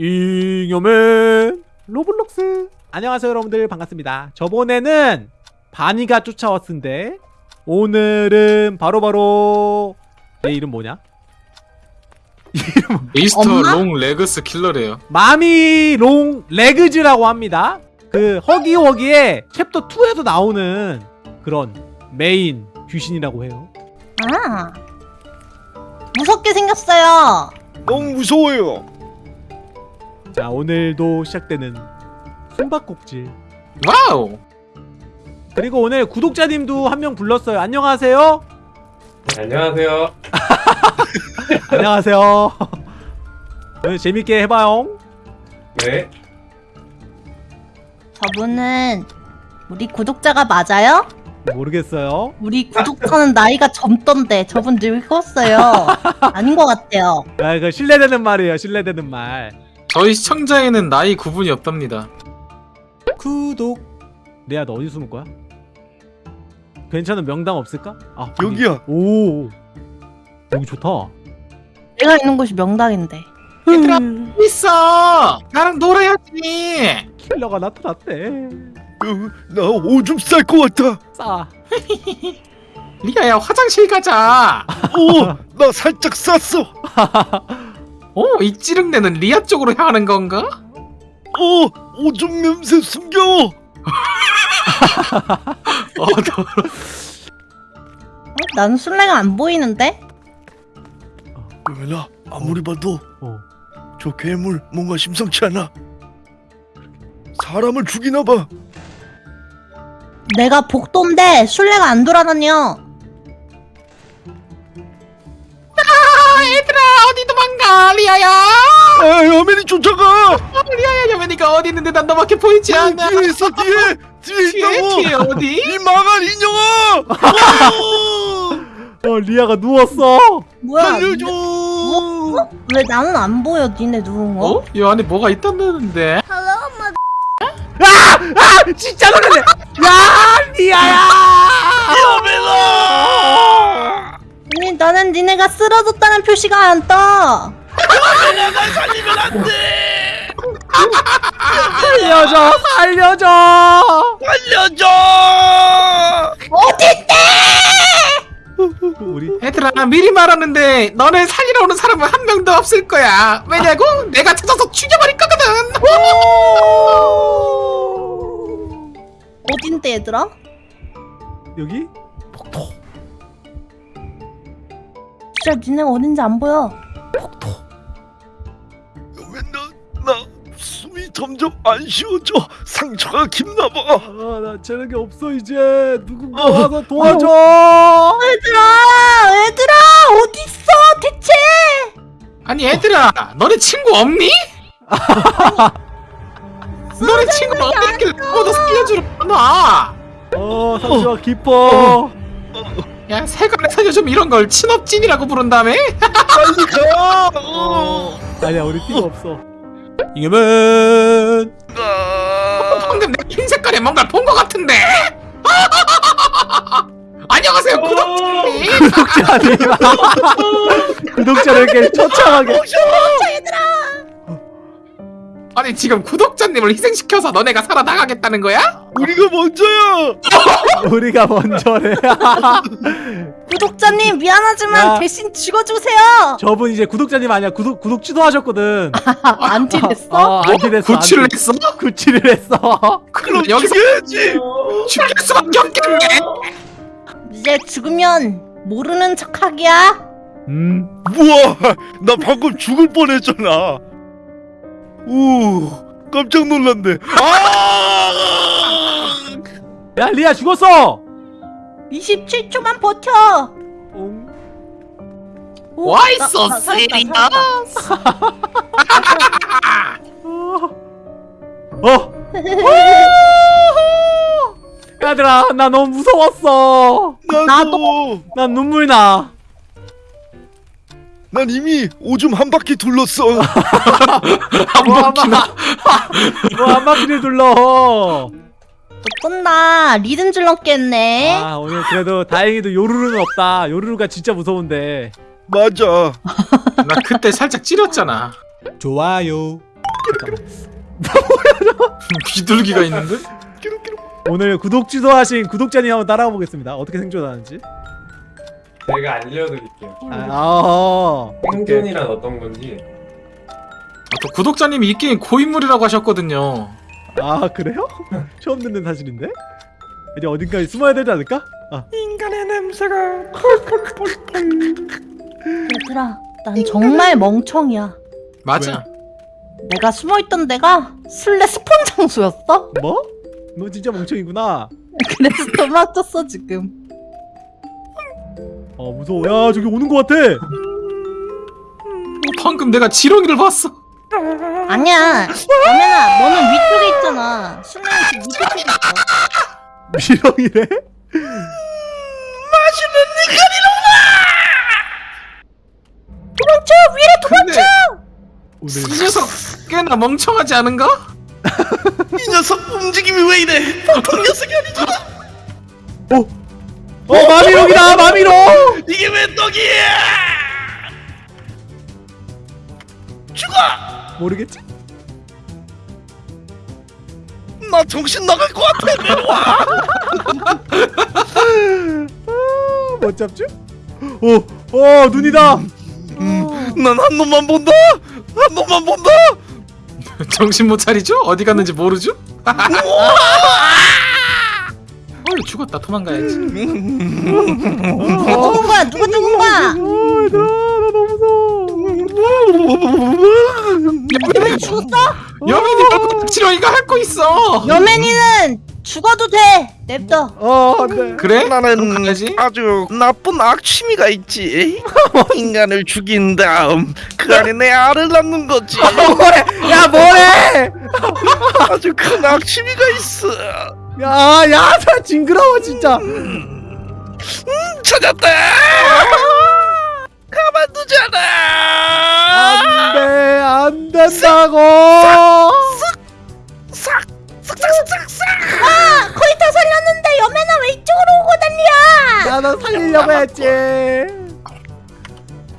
잉여맨 로블록스 안녕하세요 여러분들 반갑습니다 저번에는 바니가 쫓아왔는데 오늘은 바로 바로 내 이름 뭐냐? 미스터 엄마? Long Legs 킬러래요. Mommy Long Legs라고 합니다 그 허기워기의 챕터 2에도 나오는 그런 메인 귀신이라고 해요 아 무섭게 생겼어요. 너무 무서워요. 자 오늘도 시작되는 숨바꼭질 와우. 그리고 오늘 구독자님도 한 명 불렀어요 안녕하세요 안녕하세요. 안녕하세요 오늘 재밌게 해봐요 네. 저분은 우리 구독자가 맞아요? 모르겠어요 우리 구독자는 나이가 젊던데 저분 늙었어요. 아닌 것 같아요. 아, 이거 신뢰되는 말이에요. 신뢰되는 말. 저희 시청자에는 나이 구분이 없답니다. 구독. 레아 너 어디 숨을 거야? 괜찮은 명당 없을까? 아 여기. 여기야. 오. 여기 좋다. 내가 있는 곳이 명당인데. 얘들아 있어. 나랑 놀아야지. 킬러가 나타났대. 어, 나 오줌 쌀 것 같아. 싸. 리아야 화장실 가자. 어, 나 살짝 쌌어. 오, 이 찌릉내는 리아 쪽으로 향하는 건가? 어, 오줌 냄새 숨겨. 어, 더... 어? 난 술래가 안 보이는데? 왜나 아무리 봐도 어. 저 괴물 뭔가 심상치 않아. 사람을 죽이나 봐. 내가 복도인데 술래가 안 돌아다녀. 도망가, 리아야. 아, 여맨이 쫓아가. 리아야, 여맨이가 어디 있는데 난 너밖에 보이지 않아. 뒤에 있어 뒤에. 뒤에 뒤에, 있다고. 뒤에 어디? 이 망할 인형아. 어, 어 리아가 누웠어. 뭐야? 살려줘. 어? 왜 나는 안 보여? 니네 누운 거? 어? 이 안에 뭐가 있다는데? 아 진짜 놀랐네. 야 리아야. 여맨아. 아니 나는 니네가 쓰러졌다는 표시가 안 떠. 살려줘 살려줘. 살려줘. 어딨대? 우리 얘들아 미리 말하는데 너네 살리러 오는 사람은 한 명도 없을 거야 왜냐고? 내가 찾아서 죽여버릴 거거든 어딘데 얘들아? 여기 복도 진짜 니네 어딘지 안 보여. 점점 안 쉬어져. 상처가 깊나 봐. 아나 체력이 없어 이제 누군가 어. 와서 도와줘. 얘들아, 얘들아 어딨어 대체? 아니 얘들아 너네 친구 없니? 너네 친구 어딨길래 아무도 살려주러 와어 상처가 깊어. 야 세간에 살려주면 이런 걸 친업진이라고 부른다며? 빨리 가. 어. 아니야 우리 팀 없어. 이겨면 아. 방금 내 흰 색깔에 뭔가 본 것 같은데? 안녕하세요 구독자님. 구독자님. 구독자를 이렇게. 처참하게 아 니 지금 구독자님을 희생시켜서 너네가 살아나가겠다는 거야? 우리가 먼저야. 우리가 먼저래. 구독자님 미안하지만 야. 대신 죽어주세요. 저분 이제 구독자님 아니야 구독 구독 취소하셨거든. 안티 됐어? 어, 안티 됐어. 구취를 안티. 했어? 구취를 했어. 그럼 여기서 죽여야지. 죽일 수밖에 없겠네 이제 죽으면 모르는 척하기야. 음. 우와, 나 방금 죽을 뻔했잖아. 우, 깜짝 놀랐네. 아! 야 리아 죽었어. 27초만 버텨. 응. 오, 살았다, serious? 살았다. 어. 얘들아 나 너무 무서웠어. 나도. 난 눈물 나. 난 이미 오줌 한 바퀴 둘렀어. 한뭐 바퀴나 뭐한 바퀴를 둘러. 너 끝나. 리듬 줄넘겠네. 아 오늘 그래도 다행히도 요루루는 없다. 요루루가 진짜 무서운데. 맞아. 나 그때 살짝 찌렸잖아 좋아요. 귀둘기가 있는데? 오늘 구독 취소하신 구독자님 한번 따라가 보겠습니다. 어떻게 생존하는지. 제가 알려드릴게요. 아, 아 오케이. 생존이란 어떤 건지. 아, 또 구독자님이 이 게임 고인물이라고 하셨거든요. 아 그래요? 처음 듣는 사실인데? 이제 어딘가에 숨어야 되지 않을까? 아 인간의 냄새가 얘들아, 난 정말 멍청이야. 맞아. 내가 숨어있던 데가 술래 스폰 장소였어? 뭐? 너 진짜 멍청이구나. 그래서 도망쳤어 지금. 어 무서워. 야 저기 오는 것 같아. 방금 내가 지렁이를 봤어. 아니야. 여매나, 너는 위쪽에 있잖아. 술래는 지금 밑에 쪽에 있어. 미렁이래? 도망쳐! 위로 도망쳐! 오늘 이 녀석 꽤나 멍청하지 않은가? 이 녀석 움직임이 왜 이래? 보통 녀석 떡이야? 죽어! 모르겠지? 나 정신 나갈 것 같아. 내려와. 아못 잡죠? 어어 눈이다. 어, 난한 놈만 본다. 한 놈만 본다. 정신 못 차리죠? 어디 갔는지 모르죠? 헐 죽었다 도망가야지. 누가 죽은 거야? 누가 죽은 거야? 어 얘들아 나 너무 무서워. 여맨이 죽었어? 여민이 너 지렁이가 핥고 있어. 여맨이는 죽어도 돼. 냅둬. 어 안돼. 그래? 나는 가야지. 아주 나쁜 악취미가 있지. 인간을 죽인 다음 그 안에 내 알을 낳는 거지. 뭐해? 야 뭐해? 아주 큰 악취미가 있어. 야야 나 징그러워 진짜. 찾았다. 가만두잖아. 안돼 안 된다고. 싹, 싹 싹 싹 싹. 아, 거의 다 살렸는데 여맨아 왜 이쪽으로 오고 난리야? 야너 살리려고 했지.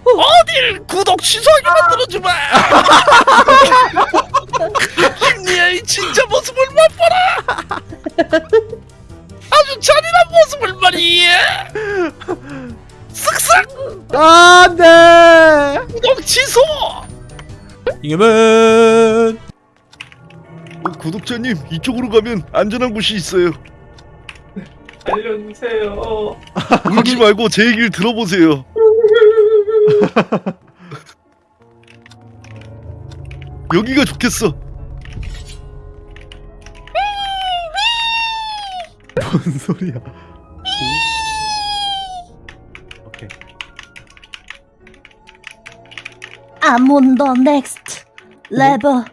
어딜 구독 취소하게 만들어주마. 안돼. 구독 취소. 이겨면 어, 구독자님 이쪽으로 가면 안전한 곳이 있어요. 알려주세요. 울지 말고 제 얘기를 들어보세요. 여기가 좋겠어. 뭔 소리야? I'm on the next level.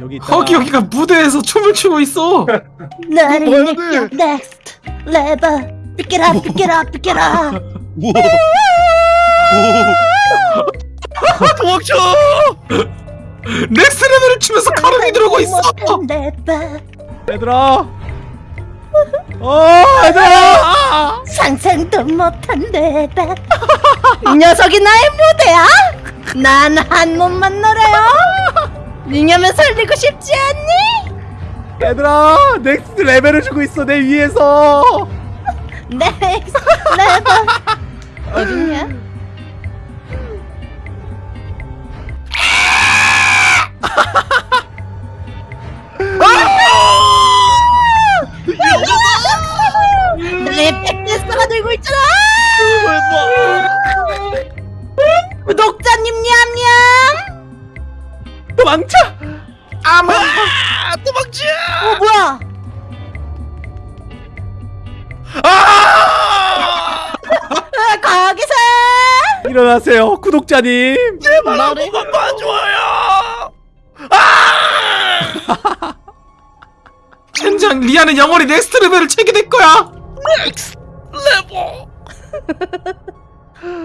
여기 있다. 거기 여기가 무대에서 춤을 추고 있어. 나를 뭐야, 느껴 돼? next level. 비켜라 비켜라 비켜라. 우와. 오. 도망쳐. 넥스트 레벨을 추면서 가랑이 들어오고 있어. 얘들아. 어 얘들아. 상상도 못한 레벨. 이 녀석이 나의 무대야? 난 한 몸만 놀아요. 링하면 살리고 싶지 않니? 얘들아 넥스트 레벨을 주고 있어 내 위에서. 넥스트 레벨. 어딨냐? 일어나세요 구독자님. 제발 한 번만 봐줘요. 아! 젠장 리아는 영원히 Next Level을 추게 될 거야. Next Level.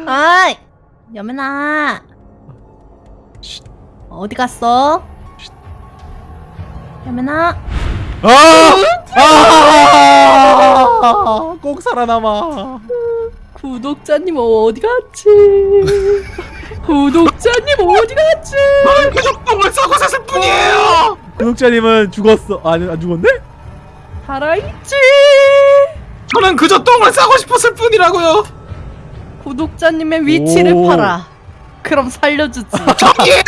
아이 여민아 어디 갔어? 여민아 아! 아! 꼭 살아남아. 구독자님 어디 갔지? 구독자님 어디 갔지? 그저 똥을 싸고 샀을 뿐이에요. 구독자님은 죽었어. 아, 아니 안 죽었네? 살아있지. 저는 그저 똥을 싸고 싶었을 뿐이라고요. 구독자님의 위치를 오. 팔아. 그럼 살려주지. 저기에요.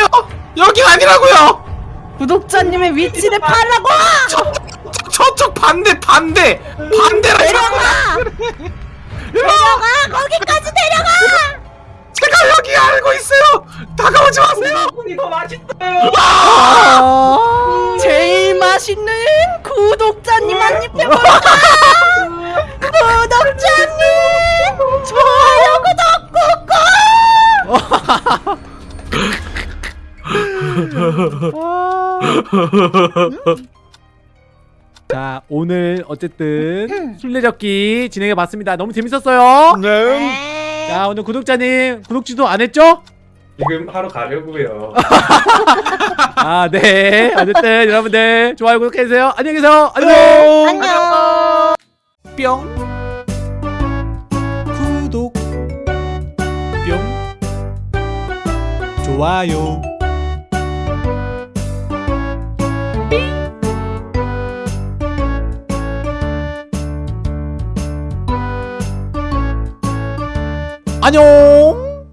여기 아니라고요. 구독자님의 위치를 팔라고. 저, 저 쪽 반대 반대 반대라 내려가. 맛있어요. 아. 제일 맛있는 구독자님 한 입에. 구독자님 좋아요 구독 꾹꾹. 자, 오늘 어쨌든 술래잡기 진행해 봤습니다. 너무 재밌었어요. 네. 자, 오늘 구독자님 구독지도 안 했죠? 지금 하러 가려고요. 아, 네. 어쨌든 여러분들 좋아요 구독해 주세요. 안녕히 계세요. 안녕. 안녕. 뿅. 구독. 뿅. 좋아요. 안녕.